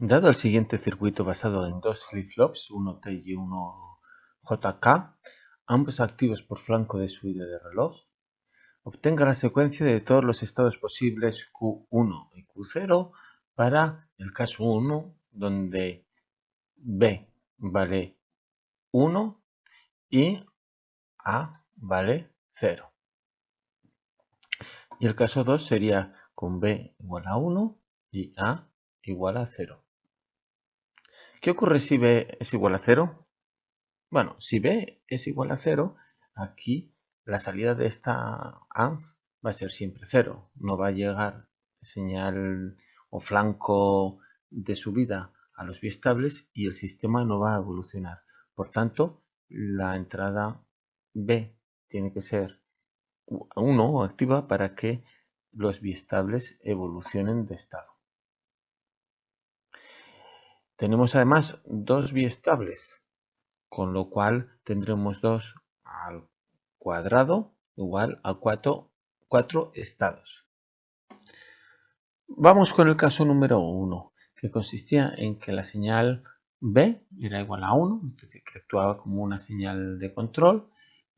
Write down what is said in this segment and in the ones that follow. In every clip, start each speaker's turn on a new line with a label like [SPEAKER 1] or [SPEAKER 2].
[SPEAKER 1] Dado el siguiente circuito basado en dos flip-flops, uno T y uno JK, ambos activos por flanco de subida de reloj, obtenga la secuencia de todos los estados posibles Q1 y Q0 para el caso 1, donde B vale 1 y A vale 0. Y el caso 2 sería con B igual a 1 y A igual a 0. ¿Qué ocurre si B es igual a 0? Bueno, si B es igual a 0, aquí la salida de esta AND va a ser siempre 0. No va a llegar señal o flanco de subida a los biestables y el sistema no va a evolucionar. Por tanto, la entrada B tiene que ser 1 o activa para que los biestables evolucionen de estado. Tenemos además dos biestables, con lo cual tendremos 2 al cuadrado igual a 4, estados. Vamos con el caso número 1, que consistía en que la señal B era igual a 1, es decir, que actuaba como una señal de control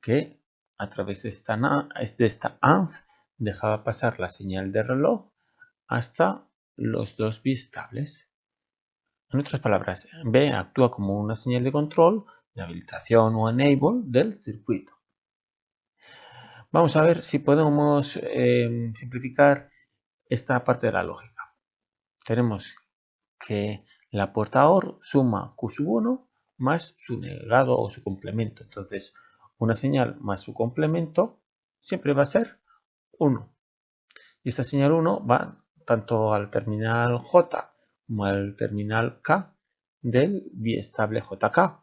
[SPEAKER 1] que a través de esta, de esta AND dejaba pasar la señal de reloj hasta los dos biestables. En otras palabras, B actúa como una señal de control, de habilitación o enable del circuito. Vamos a ver si podemos eh, simplificar esta parte de la lógica. Tenemos que la puerta OR suma Q1 más su negado o su complemento. Entonces, una señal más su complemento siempre va a ser 1. Y esta señal 1 va tanto al terminal J como al terminal K del biestable JK.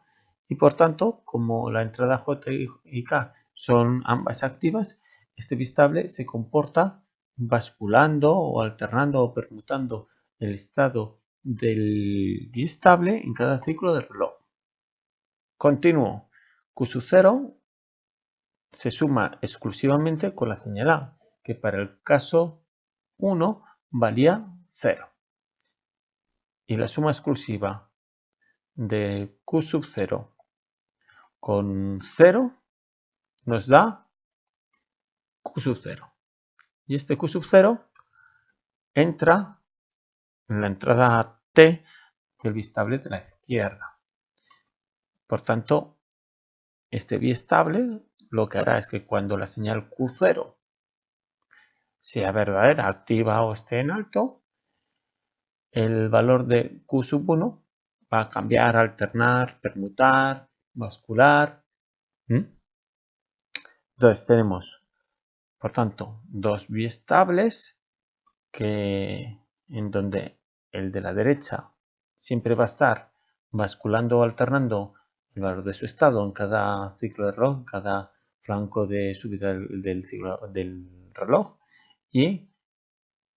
[SPEAKER 1] Y por tanto, como la entrada J y K son ambas activas, este biestable se comporta basculando o alternando o permutando el estado del biestable en cada ciclo del reloj. Continuo. Q 0 se suma exclusivamente con la señal A, que para el caso 1 valía 0 y la suma exclusiva de q sub 0 con 0 nos da q sub 0. Y este q sub 0 entra en la entrada T del bistable de la izquierda. Por tanto, este bistable lo que hará es que cuando la señal Q0 sea verdadera, activa o esté en alto, el valor de Q sub 1 va a cambiar, alternar, permutar, bascular. Entonces tenemos, por tanto, dos biestables que, en donde el de la derecha siempre va a estar basculando o alternando el valor de su estado en cada ciclo de reloj, en cada flanco de subida del, ciclo, del reloj. Y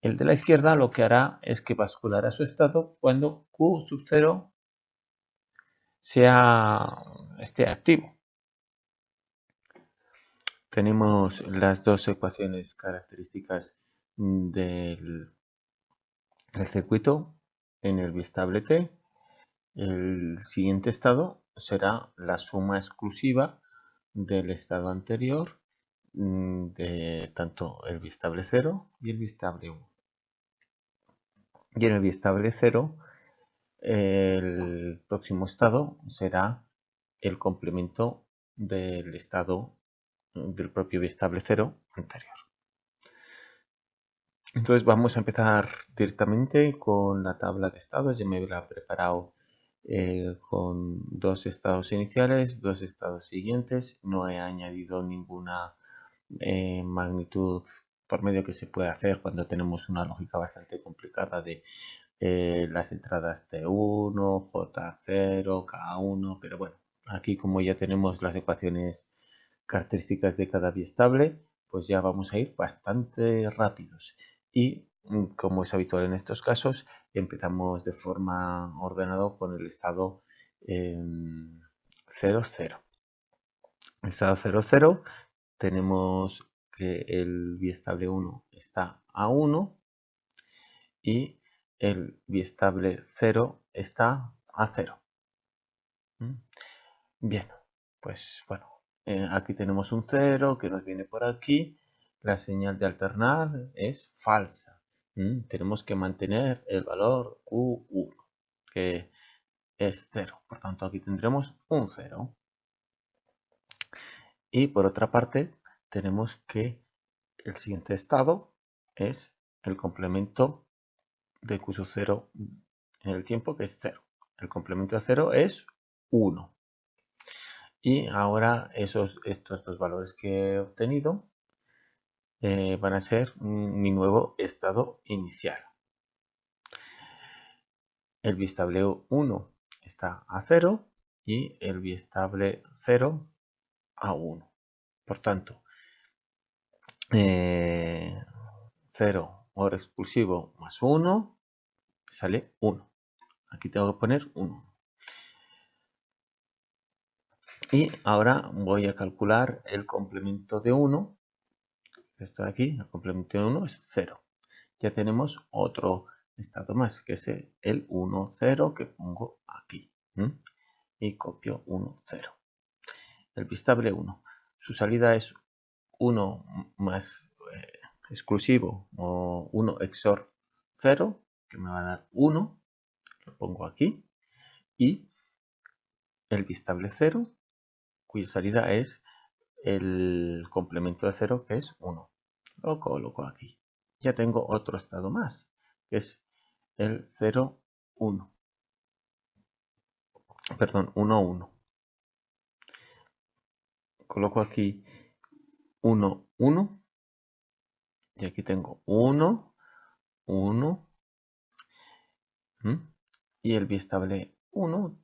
[SPEAKER 1] el de la izquierda lo que hará es que basculará su estado cuando Q sub 0 sea, esté activo. Tenemos las dos ecuaciones características del, circuito en el bistable T. El siguiente estado será la suma exclusiva del estado anterior de tanto el bistable 0 y el bistable 1. Y en el bistable 0 el próximo estado será el complemento del estado del propio bistable 0 anterior. Entonces vamos a empezar directamente con la tabla de estados. Ya me he preparado eh, con dos estados iniciales, dos estados siguientes. No he añadido ninguna eh, magnitud por medio que se puede hacer cuando tenemos una lógica bastante complicada de eh, las entradas T1, J0, K1, pero bueno, aquí como ya tenemos las ecuaciones características de cada biestable, pues ya vamos a ir bastante rápidos. Y mm, como es habitual en estos casos, empezamos de forma ordenada con el estado 00. El estado 00 tenemos que el biestable 1 está a 1 y el biestable 0 está a 0. ¿Mm? Bien, pues bueno, eh, aquí tenemos un 0 que nos viene por aquí. La señal de alternar es falsa. Tenemos que mantener el valor Q1, que es 0. Por tanto, aquí tendremos un 0. Y por otra parte, tenemos que el siguiente estado es el complemento de Q 0 en el tiempo, que es 0. El complemento de 0 es 1. Y ahora esos, estos dos valores que he obtenido eh, van a ser mi nuevo estado inicial. El bistable 1 está a 0 y el biestable 0 a 1. Por tanto, 0 eh, OR expulsivo más 1 sale 1. Aquí tengo que poner 1. Y ahora voy a calcular el complemento de 1. Esto de aquí, el complemento de 1 es 0. Ya tenemos otro estado más, que es el 1, 0 que pongo aquí. Y copio 1, 0. El bistable 1. Su salida es 1 más eh, exclusivo o 1 XOR 0, que me va a dar 1. Lo pongo aquí. Y el bistable 0, cuya salida es el complemento de 0, que es 1. Lo coloco aquí. Ya tengo otro estado más, que es el 0, 1. Perdón, 1, 1. Coloco aquí 1, 1. Y aquí tengo 1, 1. Y el biestable 1,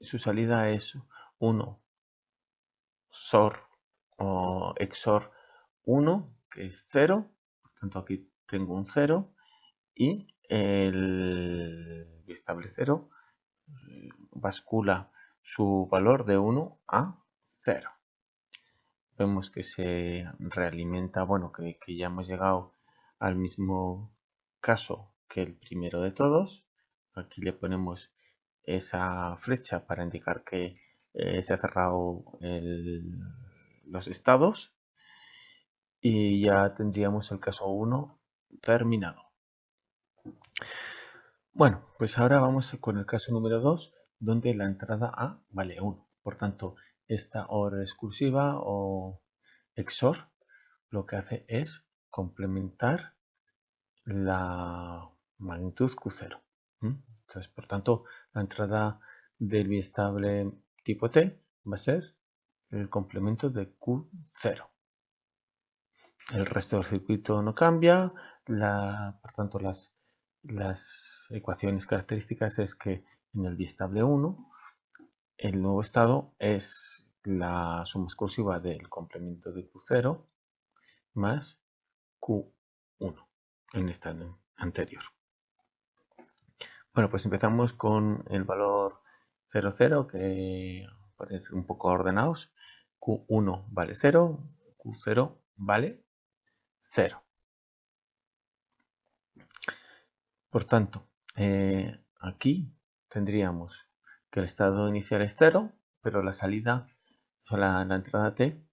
[SPEAKER 1] su salida es 1 SOR o XOR 1, que es 0. Por tanto, aquí tengo un 0. Y el biestable 0 bascula su valor de 1 a 0. Vemos que se realimenta, bueno, que, ya hemos llegado al mismo caso que el primero de todos. Aquí le ponemos esa flecha para indicar que eh, se ha cerrado los estados y ya tendríamos el caso 1 terminado. Bueno, pues ahora vamos con el caso número 2, donde la entrada A vale 1. Por tanto, esta OR exclusiva o XOR lo que hace es complementar la magnitud Q0. Entonces, por tanto, la entrada del biestable tipo T va a ser el complemento de Q0. El resto del circuito no cambia, por tanto las las ecuaciones características es que en el biestable 1 el nuevo estado es la suma exclusiva del complemento de Q0 más Q1 en esta anterior. Bueno, pues empezamos con el valor 00 que parece un poco ordenados. Q1 vale 0, Q0 vale 0. Por tanto, eh, aquí tendríamos que el estado inicial es 0, pero la salida, o la, entrada t,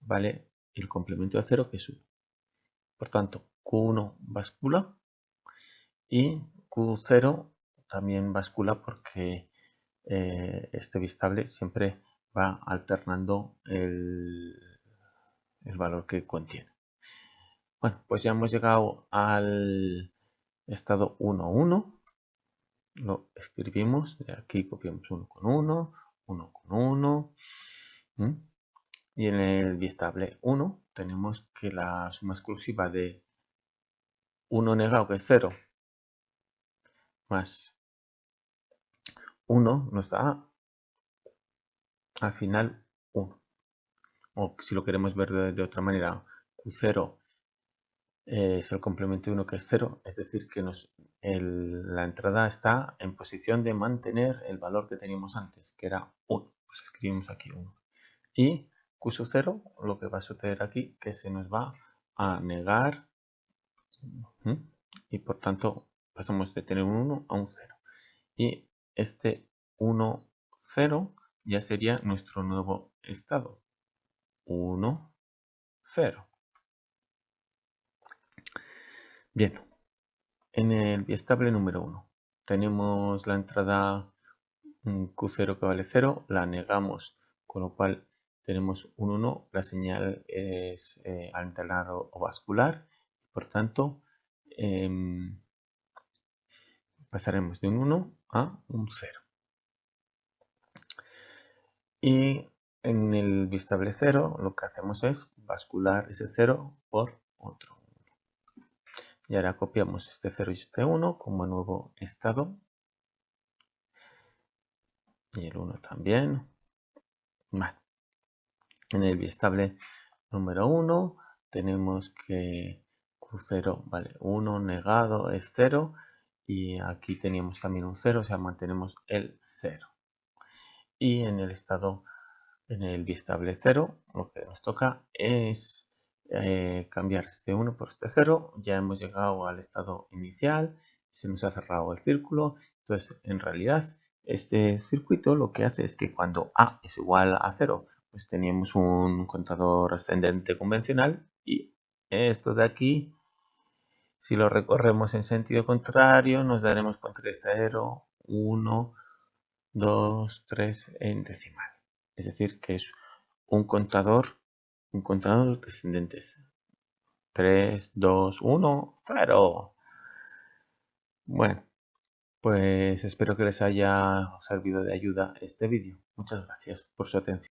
[SPEAKER 1] vale el complemento de 0 que es 1. Por tanto, Q1 bascula y Q0 también bascula porque eh, este bistable siempre va alternando el, el valor que contiene. Bueno, pues ya hemos llegado al estado 1, 1. Lo escribimos, aquí copiamos 1 con 1, 1 con 1. Y en el biestable 1 tenemos que la suma exclusiva de 1 negado, que es 0, más 1 nos da al final 1. O si lo queremos ver de, de otra manera, Q0 es el complemento de 1 que es 0, es decir, que nos, la entrada está en posición de mantener el valor que teníamos antes, que era 1. Pues escribimos aquí 1. Y Q 0, lo que va a suceder aquí, que se nos va a negar y por tanto pasamos de tener un 1 a un 0. Y este 1, 0 ya sería nuestro nuevo estado. 1, 0. Bien, en el biestable número 1 tenemos la entrada Q0 que vale 0, la negamos, con lo cual tenemos un 1, la señal es eh, alternado o vascular, por tanto em, pasaremos de un 1 a un 0. Y en el bistable 0 lo que hacemos es bascular ese 0 por otro 1. Y ahora copiamos este 0 y este 1 como nuevo estado y el 1 también. En el bistable número 1 tenemos que Q0 vale 1 negado es 0 y aquí teníamos también un 0, o sea mantenemos el 0. Y en el estado, en el bistable 0, lo que nos toca es eh, cambiar este 1 por este 0. Ya hemos llegado al estado inicial, se nos ha cerrado el círculo. Entonces, en realidad, este circuito lo que hace es que cuando A es igual a 0, pues teníamos un contador ascendente convencional y esto de aquí, si lo recorremos en sentido contrario, nos daremos cuenta de 0, 1, 2, 3 en decimal. Es decir, que es un contador, un contador descendentes. 3, 2, 1, 0. Bueno. Pues espero que les haya servido de ayuda este vídeo. Muchas gracias por su atención.